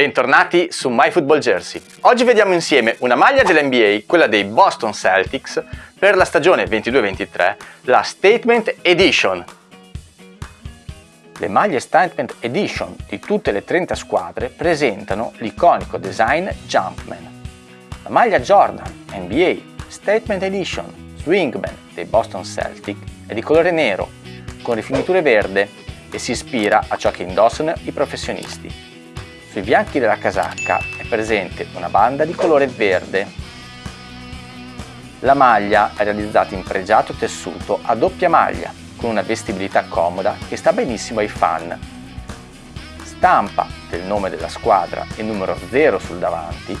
Bentornati su MyFootballJersey. Oggi vediamo insieme una maglia dell'NBA, quella dei Boston Celtics, per la stagione 22-23, la Statement Edition. Le maglie Statement Edition di tutte le 30 squadre presentano l'iconico design Jumpman. La maglia Jordan NBA Statement Edition Swingman dei Boston Celtics è di colore nero, con rifiniture verde e si ispira a ciò che indossano i professionisti. Sui fianchi della casacca è presente una banda di colore verde. La maglia è realizzata in pregiato tessuto a doppia maglia, con una vestibilità comoda che sta benissimo ai fan. Stampa del nome della squadra e numero 0 sul davanti,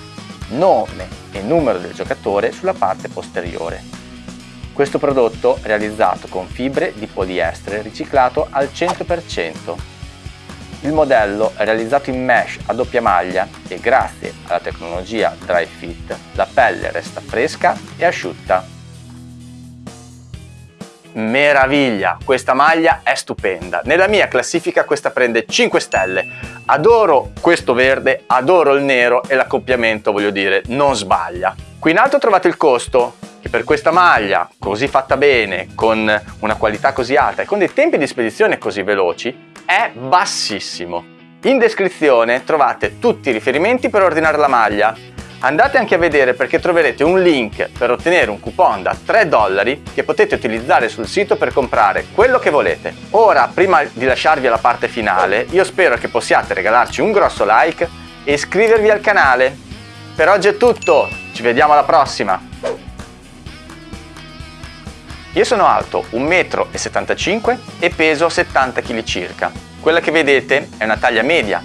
nome e numero del giocatore sulla parte posteriore. Questo prodotto è realizzato con fibre di poliestere riciclato al 100%. Il modello è realizzato in mesh a doppia maglia e grazie alla tecnologia Dry Fit la pelle resta fresca e asciutta. Meraviglia! Questa maglia è stupenda. Nella mia classifica questa prende 5 stelle. Adoro questo verde, adoro il nero e l'accoppiamento, voglio dire, non sbaglia. Qui in alto trovate il costo, che per questa maglia così fatta bene, con una qualità così alta e con dei tempi di spedizione così veloci, è bassissimo. In descrizione trovate tutti i riferimenti per ordinare la maglia. Andate anche a vedere perché troverete un link per ottenere un coupon da 3 dollari che potete utilizzare sul sito per comprare quello che volete. Ora, prima di lasciarvi alla parte finale, io spero che possiate regalarci un grosso like e iscrivervi al canale. Per oggi è tutto, ci vediamo alla prossima! Io sono alto 1,75 m e peso 70 kg circa. Quella che vedete è una taglia media,